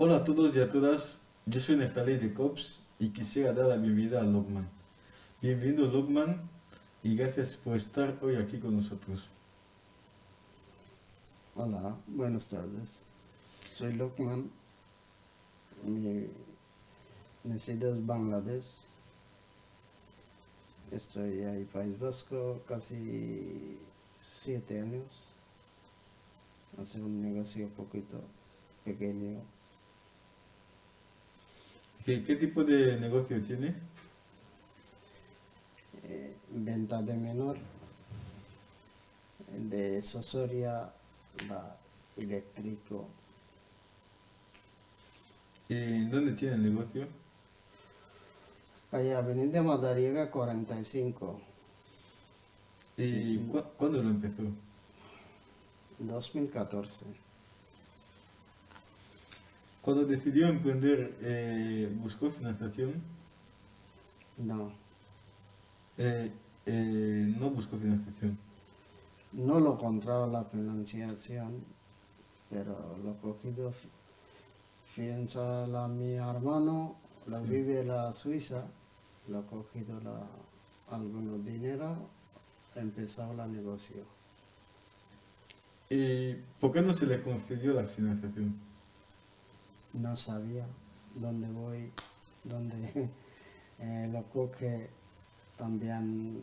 Hola a todos y a todas, yo soy Neftalí de COPS y quisiera dar la bienvenida a Logman. Bienvenido Logman y gracias por estar hoy aquí con nosotros. Hola, buenas tardes. Soy Logman, mi nacido en Bangladesh. Estoy ahí País Vasco casi siete años. Hace un negocio poquito pequeño ¿Qué, tipo de negocio tiene? Eh, venta de menor, de Sosoria, eléctrico. ¿Y dónde tiene el negocio? Calle Avenida Madariaga 45. ¿Y cuándo lo empezó? 2014. Cuando decidió emprender, eh, ¿buscó financiación? No. Eh, eh, no buscó financiación. No lo encontraba la financiación, pero lo cogido, piensa la, mi hermano, la vive la Suiza, lo cogido la, algunos dinero, empezó la negocio. ¿Y por qué no se le concedió la financiación? No sabía dónde voy, dónde eh, lo que también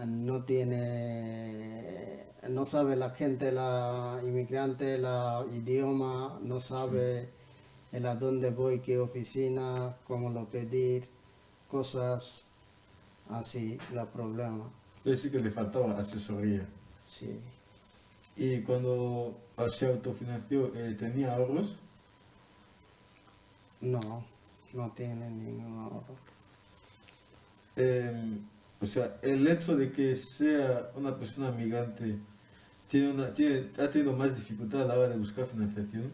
eh, no tiene, no sabe la gente, la inmigrante, la idioma, no sabe el a dónde voy, qué oficina, cómo lo pedir, cosas así, los problemas. Es decir, que le faltaba asesoría. Sí. ¿Y cuando se autofinanció, eh, tenía ahorros? No, no tiene ningún ahorro. Em, o sea, el hecho de que sea una persona migrante tiene una, tiene, ha tenido más dificultad a la hora de buscar financiación.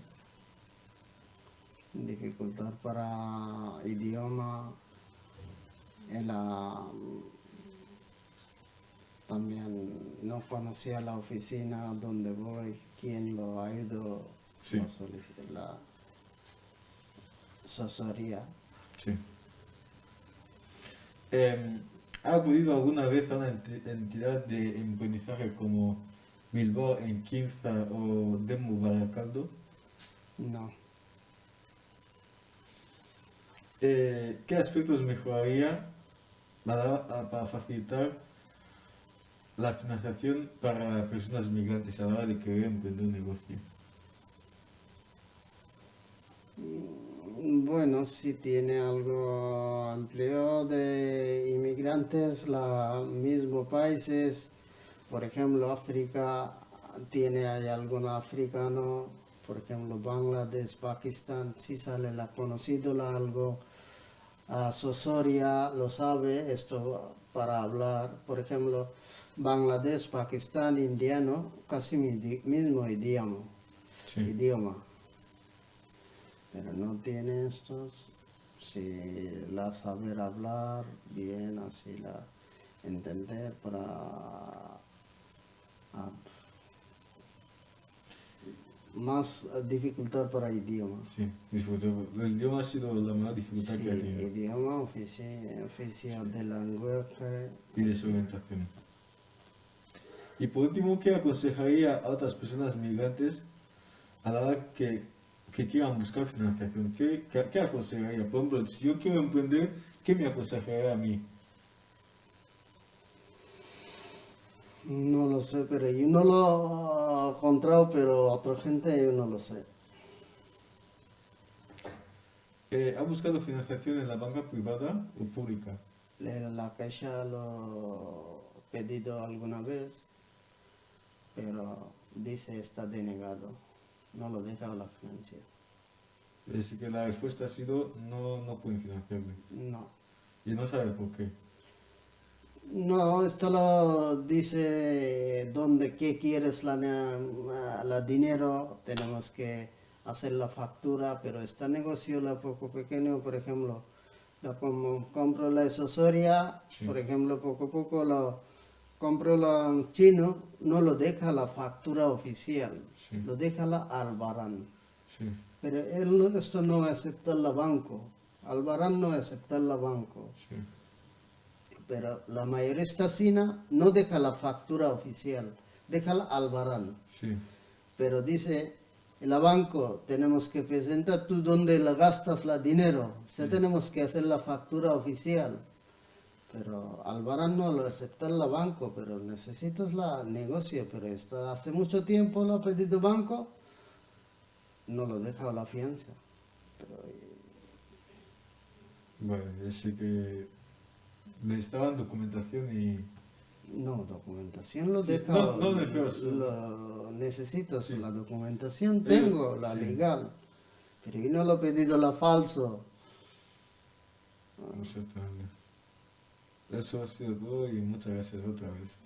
Dificultad para idioma, también no conocía la oficina donde voy, quién lo ha ido a solicitar Sosoría. Sí. Em, ¿Ha acudido alguna vez a una entidad de emprendizaje como Bilbao en Quinza o Demo Baracaldo? No. Eh, ¿Qué aspectos mejoraría para, para, facilitar la financiación para personas migrantes a la hora de querer emprender un negocio? Bueno, si tiene algo empleo de inmigrantes, los mismos países, por ejemplo, África, tiene hay algún africano, por ejemplo, Bangladesh, Pakistán, si sale la conocido la algo, a Sosoria lo sabe, esto para hablar, por ejemplo, Bangladesh, Pakistán, indiano, casi mismo idioma. idioma pero no tiene estos, si la saber hablar bien, así la entender para ah, más dificultad para idioma. Sí, El idioma ha sido la más dificultad que ha tenido. idioma oficial, oficial de lenguaje. Y de su orientación. Y por último, ¿qué aconsejaría a otras personas migrantes a la hora que que quieran buscar financiación, ¿qué, qué, aconsejaría? Por ejemplo, si yo quiero emprender, ¿qué me aconsejaría a mí? No lo sé, pero yo no lo he encontrado, pero otra gente yo no lo sé. Eh, ¿Ha buscado financiación en la banca privada o pública? En la caixa lo he pedido alguna vez, pero dice está denegado no lo deja la financiación. Es decir, que la respuesta ha sido no, no pueden financiarme. No. ¿Y no sabe por qué? No, esto lo dice donde qué quieres la, la dinero, tenemos que hacer la factura, pero este negocio la poco pequeño, por ejemplo, lo como compro la asesoría, por ejemplo, poco a poco lo compro la chino, no lo deja la factura oficial, lo deja la albarán. Pero él esto no acepta el banco. Albarán no acepta el banco. Sí. Pero la mayorista sina no deja la factura oficial, deja el Albarán. Sí. Pero dice, el banco tenemos que presentar tú dónde la gastas la dinero. Sea, tenemos que hacer la factura oficial. Pero Albarán no lo acepta el banco, pero necesitas la negocio. Pero esto hace mucho tiempo lo ha perdido banco, no lo deja la fianza. Pero, Bueno, yo sé que necesitaban documentación y... no, documentación lo Sí, deja. no- no lo- necesito Sí. la documentación, tengo la sí. legal. Pero yo no lo he pedido la falso. Exactamente. Eso ha sido todo y muchas gracias otra vez.